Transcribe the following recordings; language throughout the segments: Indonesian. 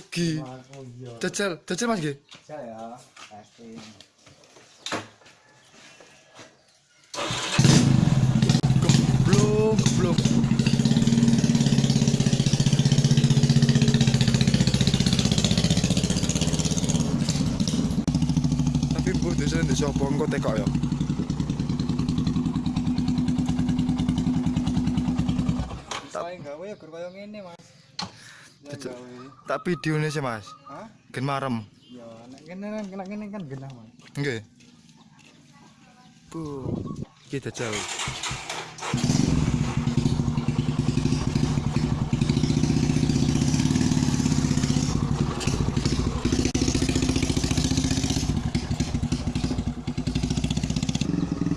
Rugi. Jajal, jajal Mas nggih. Bisa ya. Pasti. Geblok, geblok. Tapi mbok desa ndek sapa engko tekok ya. Saya gawe ya gur koyo ngene, Mas. Tak videone sih Mas. Hah? Gen marem. Ya, nek kene kan kena kene kan genah, Mas. Nggih. Bu.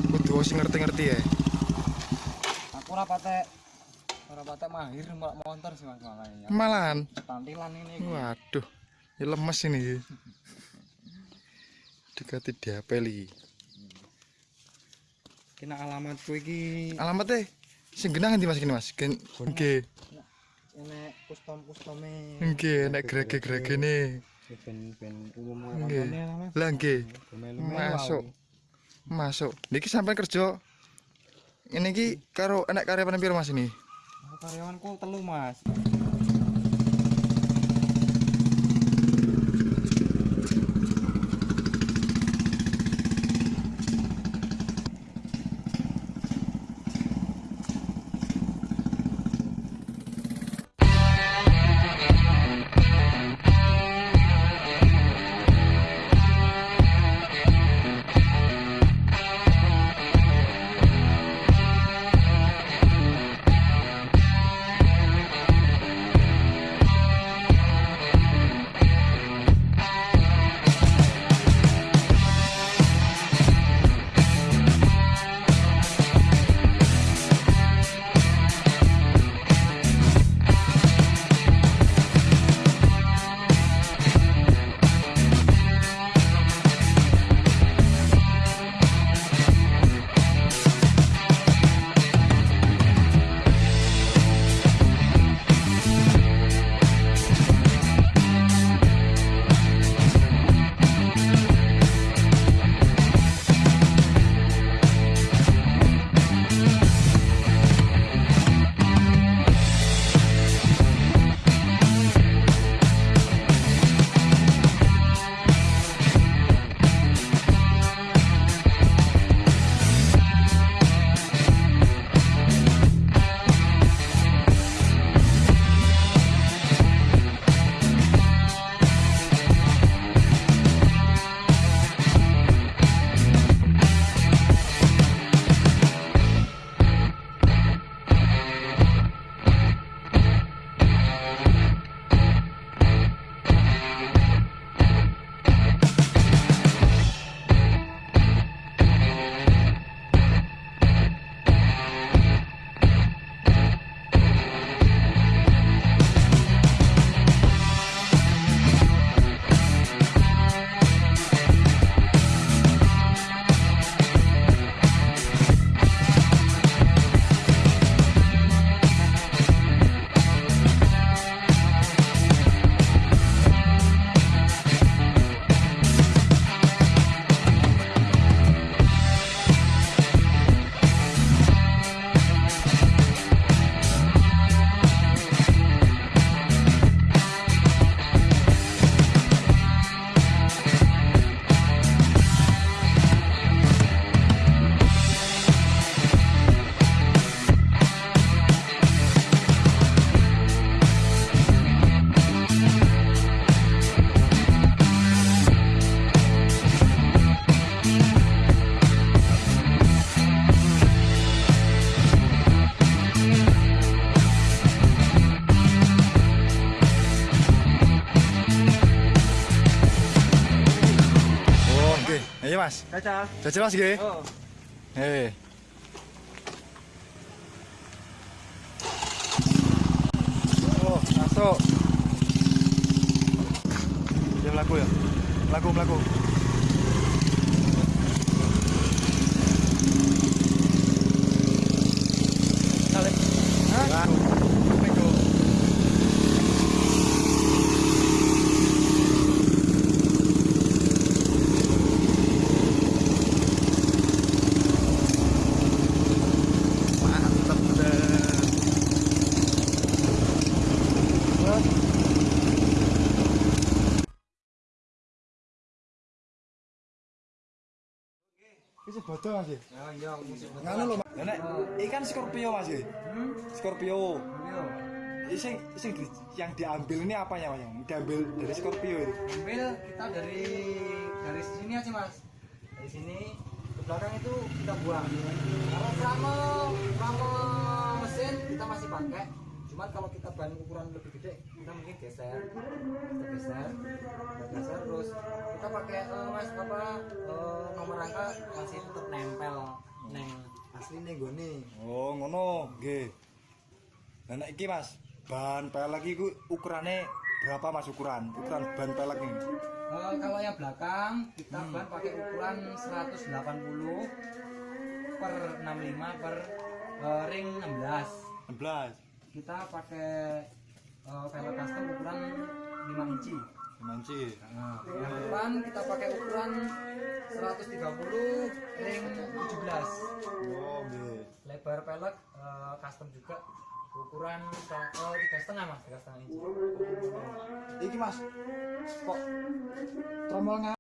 Kudu sing ngerti-ngerti ya. Aku ora patek ora patek mahir mbak motor sih Mas makanya. Malahan. Tampilan ini. Waduh. Ya lemes ini. Dekati diapeli. Kena alamatku iki Alamatnya sing genah ngendi Mas kene Mas? Gen nggih. ene custom-custome. Nggih, nek grege-gregene. ben ben umum kontone lah, nggih. Melu-melu Masuk. Masuk. Niki sampai kerja. Ini ki karo enak karyawan piro Mas ini? Karyawanku telu, Mas. Mas. Caca. Jajal Mas nggih. Oh. Eh. Oh, masuk. Ya melaku ya. Melaku, melaku. Iki bodoh Mas. ya? Ya iya. Nganu lho. Lah nek ikan Scorpio Mas. ya? Hmm? Scorpio. Sing, sing di- yang diambil ini apanya Mas? Yang diambil dari Scorpio itu. Ambil kita dari dari sini aja mas. Dari sini ke belakang itu kita buang. Kalau selama selama mesin kita masih pakai. Cuman kalau kita ban ukuran lebih gede, kita mungkin geser, kita geser, kita geser terus kita pakai eh, mas apa eh, nomor rangka masih tetap nempel neng asli nih gue nih. Oh, ngono. Lah nek iki Mas, ban pelek iku ukurane berapa Mas ukuran? Ukuran ban pelek ini. Eh, kalau yang belakang kita ban pakai ukuran 180 per 65 per eh, ring 16 16. Kita pakai uh, velg custom ukuran 5 inci Manci. nah, yang depan kita pakai ukuran 130 ring 17 Oh, nggih. lebar velg uh, custom juga ukuran uh, tiga setengah mas tiga setengah inci Iki Mas. Kok tromolnya